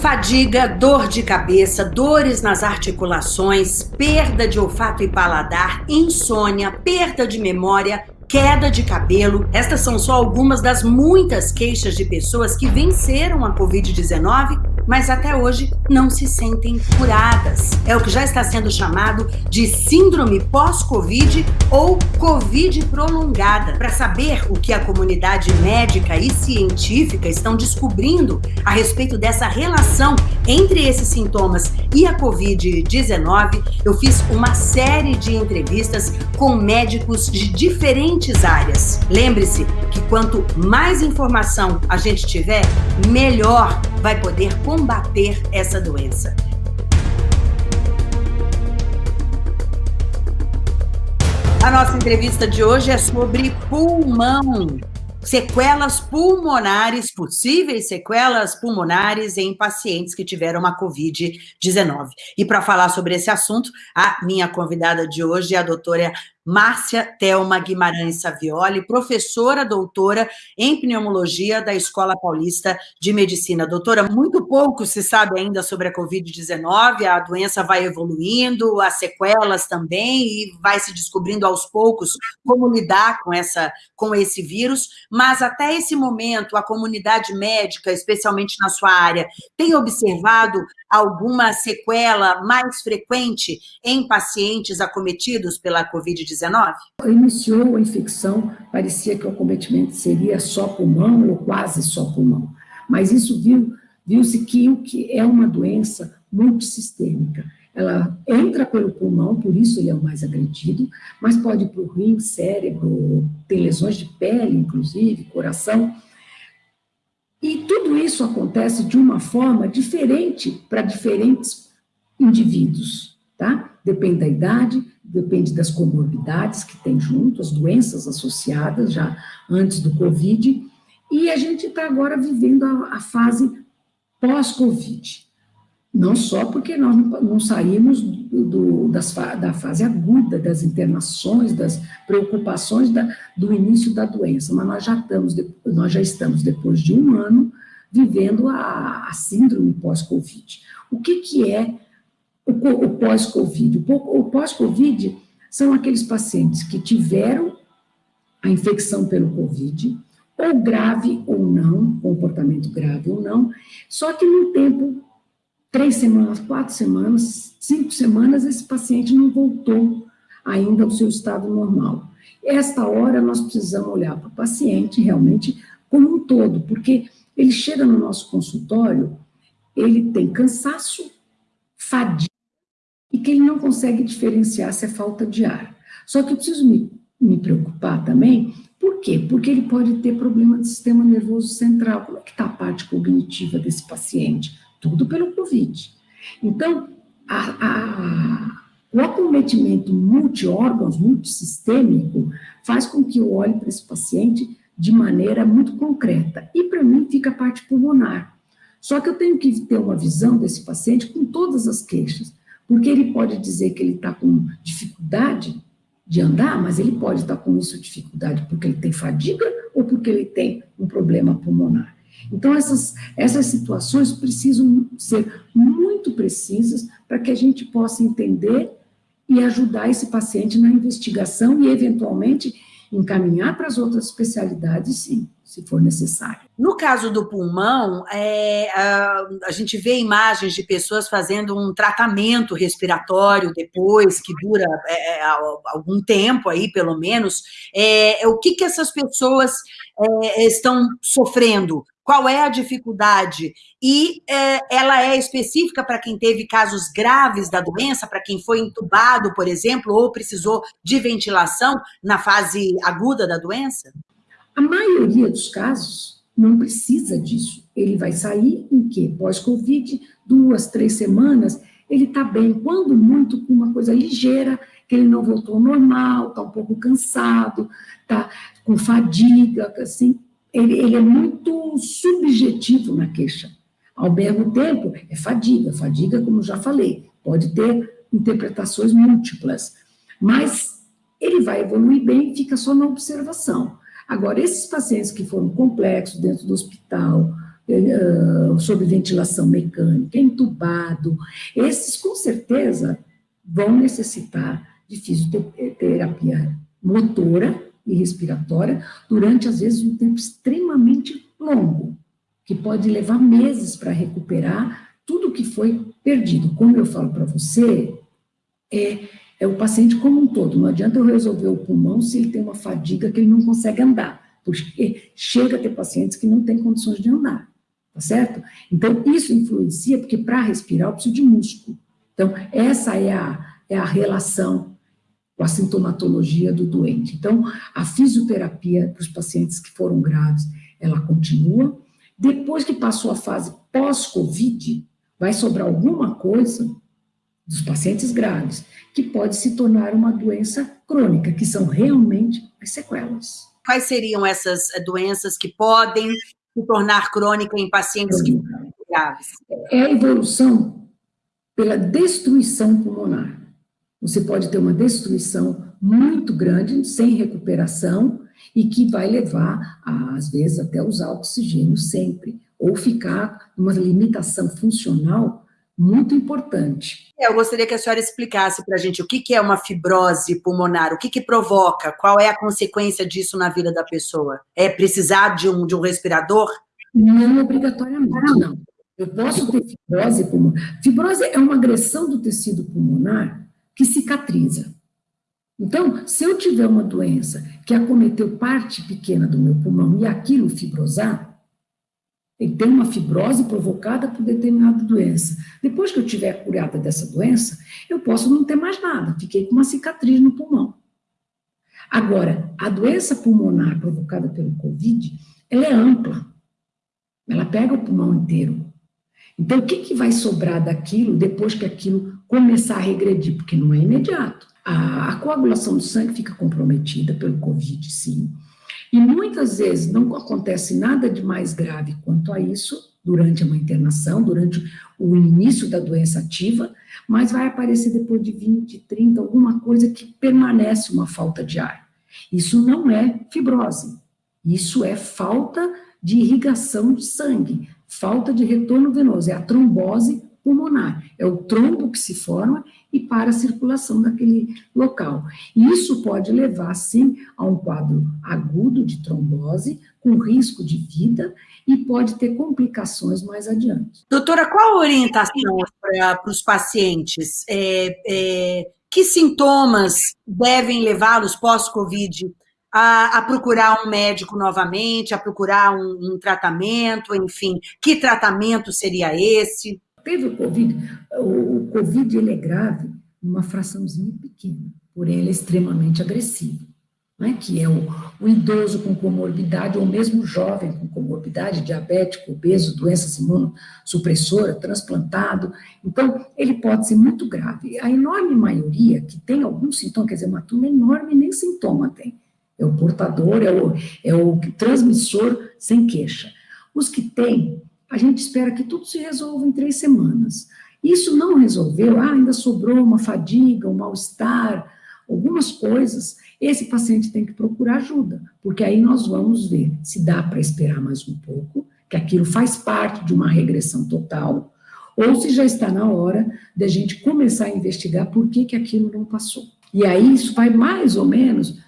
Fadiga, dor de cabeça, dores nas articulações, perda de olfato e paladar, insônia, perda de memória, queda de cabelo. Estas são só algumas das muitas queixas de pessoas que venceram a Covid-19 mas até hoje não se sentem curadas. É o que já está sendo chamado de síndrome pós-Covid ou Covid prolongada. Para saber o que a comunidade médica e científica estão descobrindo a respeito dessa relação entre esses sintomas e a Covid-19, eu fiz uma série de entrevistas com médicos de diferentes áreas. Lembre-se que quanto mais informação a gente tiver, melhor vai poder combater essa doença. A nossa entrevista de hoje é sobre pulmão sequelas pulmonares, possíveis sequelas pulmonares em pacientes que tiveram uma Covid-19. E para falar sobre esse assunto, a minha convidada de hoje é a doutora Márcia Thelma Guimarães Savioli, professora doutora em pneumologia da Escola Paulista de Medicina. Doutora, muito pouco se sabe ainda sobre a Covid-19, a doença vai evoluindo, as sequelas também, e vai se descobrindo aos poucos como lidar com, essa, com esse vírus, mas até esse momento, a comunidade médica, especialmente na sua área, tem observado alguma sequela mais frequente em pacientes acometidos pela Covid-19? Iniciou a infecção, parecia que o acometimento seria só pulmão ou quase só pulmão, mas isso viu, viu-se que o que é uma doença multissistêmica. Ela entra pelo pulmão, por isso ele é o mais agredido, mas pode ir para o rim, cérebro, tem lesões de pele, inclusive, coração, e tudo isso acontece de uma forma diferente para diferentes indivíduos, tá? Depende da idade, depende das comorbidades que tem junto, as doenças associadas já antes do Covid, e a gente está agora vivendo a, a fase pós-Covid. Não só porque nós não saímos do, do, das, da fase aguda, das internações, das preocupações da, do início da doença, mas nós já, estamos, nós já estamos, depois de um ano, vivendo a, a síndrome pós-Covid. O que, que é o, pós-Covid? O pós-Covid são aqueles pacientes que tiveram a infecção pelo Covid, ou grave ou não, comportamento grave ou não, só que no tempo três semanas, quatro semanas, cinco semanas, esse paciente não voltou ainda ao seu estado normal. Esta hora nós precisamos olhar para o paciente realmente como um todo, porque ele chega no nosso consultório, ele tem cansaço, fadiga, e que ele não consegue diferenciar se é falta de ar. Só que eu preciso me, me preocupar também, por quê? Porque ele pode ter problema de sistema nervoso central. Como é que está a parte cognitiva desse paciente? tudo pelo Covid. Então, a, a, o acometimento multi-órgãos, multissistêmico, faz com que eu olhe para esse paciente de maneira muito concreta. E para mim fica a parte pulmonar. Só que eu tenho que ter uma visão desse paciente com todas as queixas, porque ele pode dizer que ele está com dificuldade de andar, mas ele pode estar com isso dificuldade porque ele tem fadiga ou porque ele tem um problema pulmonar. Então, essas, essas situações precisam ser muito precisas para que a gente possa entender e ajudar esse paciente na investigação e, eventualmente, encaminhar para as outras especialidades, sim, se for necessário. No caso do pulmão, é, a, a, gente vê imagens de pessoas fazendo um tratamento respiratório depois, que dura é, é algum tempo aí, pelo menos. É, o que, que essas pessoas é, estão sofrendo? Qual é a dificuldade e é, ela é específica para quem teve casos graves da doença, para quem foi entubado, por exemplo, ou precisou de ventilação na fase aguda da doença? A maioria dos casos não precisa disso. Ele vai sair em que? Pós-Covid, duas, três semanas, ele está bem, quando muito com uma coisa ligeira, que ele não voltou ao normal, está um pouco cansado, está com fadiga, assim, ele, ele é muito subjetivo na queixa. Ao mesmo tempo, é fadiga. Fadiga, como já falei, pode ter interpretações múltiplas, mas ele vai evoluir bem e fica só na observação. Agora, esses pacientes que foram complexos dentro do hospital, uh, sob ventilação mecânica, entubado, esses com certeza vão necessitar de fisioterapia motora e respiratória durante, às vezes, um tempo extremamente longo, que pode levar meses para recuperar tudo que foi perdido. Como eu falo para você, é, é o paciente como um todo. Não adianta eu resolver o pulmão se ele tem uma fadiga que ele não consegue andar, porque chega a ter pacientes que não têm condições de andar, tá certo? Então, isso influencia, porque para respirar eu preciso de músculo. Então, essa é a, é a relação com a sintomatologia do doente. Então, a fisioterapia para os pacientes que foram graves, ela continua. Depois que passou a fase pós-Covid, vai sobrar alguma coisa dos pacientes graves, que pode se tornar uma doença crônica, que são realmente as sequelas. Quais seriam essas eh, doenças que podem se tornar crônica em pacientes que graves? É a evolução pela destruição pulmonar. Você pode ter uma destruição muito grande, sem recuperação, e que vai levar, às vezes, até usar oxigênio sempre, ou ficar numa limitação funcional muito importante. É, eu gostaria que a senhora explicasse para a gente o que, que é uma fibrose pulmonar, o que, que provoca, qual é a consequência disso na vida da pessoa? É precisar de um, de um respirador? Não obrigatoriamente, não. Eu posso ter fibrose pulmonar. Fibrose é uma agressão do tecido pulmonar que cicatriza. Então, se eu tiver uma doença que acometeu parte pequena do meu pulmão e aquilo fibrosar, ele tem uma fibrose provocada por determinada doença. Depois que eu tiver curada dessa doença, eu posso não ter mais nada, fiquei com uma cicatriz no pulmão. Agora, a doença pulmonar provocada pelo Covid, ela é ampla. Ela pega o pulmão inteiro. Então, o que, que vai sobrar daquilo depois que aquilo começar a regredir? Porque não é imediato. A, a coagulação do sangue fica comprometida pelo Covid, sim. E muitas vezes não acontece nada de mais grave quanto a isso durante uma internação, durante o início da doença ativa, mas vai aparecer depois de 20, 30, alguma coisa que permanece uma falta de ar. Isso não é fibrose, isso é falta de irrigação de sangue, falta de retorno venoso, é a trombose pulmonar, é o trombo que se forma e para a circulação daquele local. E isso pode levar, sim, a um quadro agudo de trombose, com risco de vida, e pode ter complicações mais adiante. Doutora, qual a orientação para os pacientes? É, é, que sintomas devem levá-los pós-Covid a, a, procurar um médico novamente, a procurar um, um, tratamento, enfim, que tratamento seria esse? Teve o Covid, o, o Covid ele é grave uma fraçãozinha pequena, porém ele é extremamente agressivo, né? que é o, o idoso com comorbidade, ou mesmo jovem com comorbidade, diabético, obeso, doenças imunossupressora, transplantado, então ele pode ser muito grave. A enorme maioria que tem algum sintoma, quer dizer, uma turma enorme nem sintoma tem, é o portador, é o, é o transmissor sem queixa. Os que têm, a gente espera que tudo se resolva em três semanas. Isso não resolveu, ah, ainda sobrou uma fadiga, um mal-estar, algumas coisas, esse paciente tem que procurar ajuda, porque aí nós vamos ver se dá para esperar mais um pouco, que aquilo faz parte de uma regressão total, ou se já está na hora da gente começar a investigar por que, que aquilo não passou. E aí isso vai mais ou menos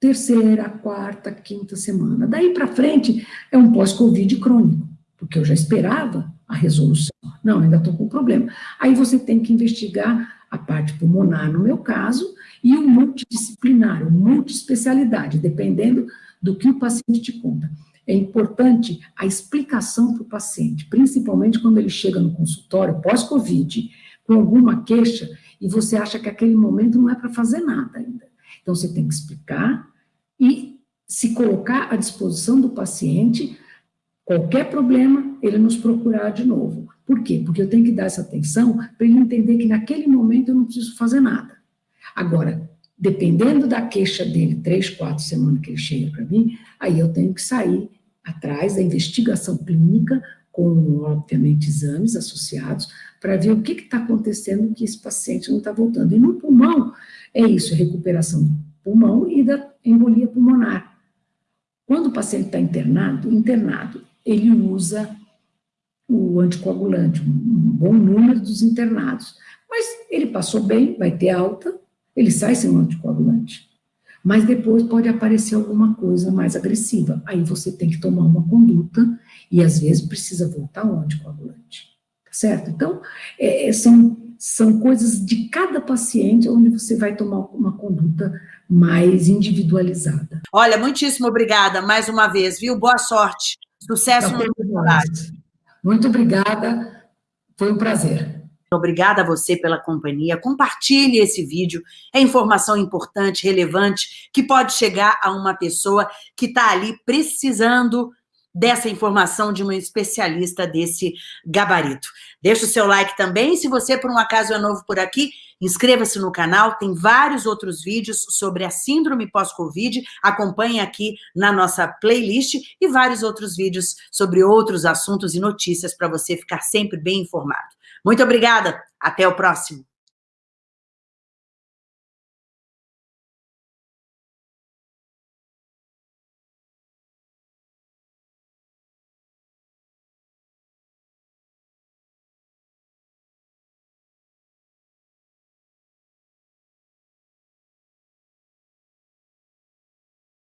terceira, quarta, quinta semana. Daí para frente é um pós-Covid crônico, porque eu já esperava a resolução. Não, ainda estou com problema. Aí você tem que investigar a parte pulmonar, no meu caso, e o multidisciplinar, o multiespecialidade, dependendo do que o paciente te conta. É importante a explicação para o paciente, principalmente quando ele chega no consultório pós-Covid, com alguma queixa, e você acha que aquele momento não é para fazer nada ainda. Então, você tem que explicar, e se colocar à disposição do paciente, qualquer problema, ele nos procurar de novo. Por quê? Porque eu tenho que dar essa atenção para ele entender que naquele momento eu não preciso fazer nada. Agora, dependendo da queixa dele, três, quatro semanas que ele chega para mim, aí eu tenho que sair atrás da investigação clínica, com, obviamente, exames associados, para ver o que está acontecendo que esse paciente não está voltando. E no pulmão, é isso, recuperação do pulmão e da embolia pulmonar. Quando o paciente está internado, internado, ele usa o anticoagulante, um bom número dos internados. Mas ele passou bem, vai ter alta, ele sai sem um anticoagulante. Mas depois pode aparecer alguma coisa mais agressiva. Aí você tem que tomar uma conduta e às vezes precisa voltar ao anticoagulante. Tá certo? Então, é, é, são, são coisas de cada paciente onde você vai tomar uma conduta mais individualizada. Olha, muitíssimo obrigada mais uma vez, viu? Boa sorte. Sucesso tá no trabalho. Muito obrigada, foi um prazer. Obrigada a você pela companhia. Compartilhe esse vídeo. É informação importante, relevante, que pode chegar a uma pessoa que está ali precisando dessa informação de um especialista desse gabarito. Deixa o seu like também. Se você, por um acaso, é novo por aqui, inscreva-se no canal. Tem vários outros vídeos sobre a síndrome pós-Covid. Acompanhe aqui na nossa playlist e vários outros vídeos sobre outros assuntos e notícias para você ficar sempre bem informado. Muito obrigada. Até o próximo.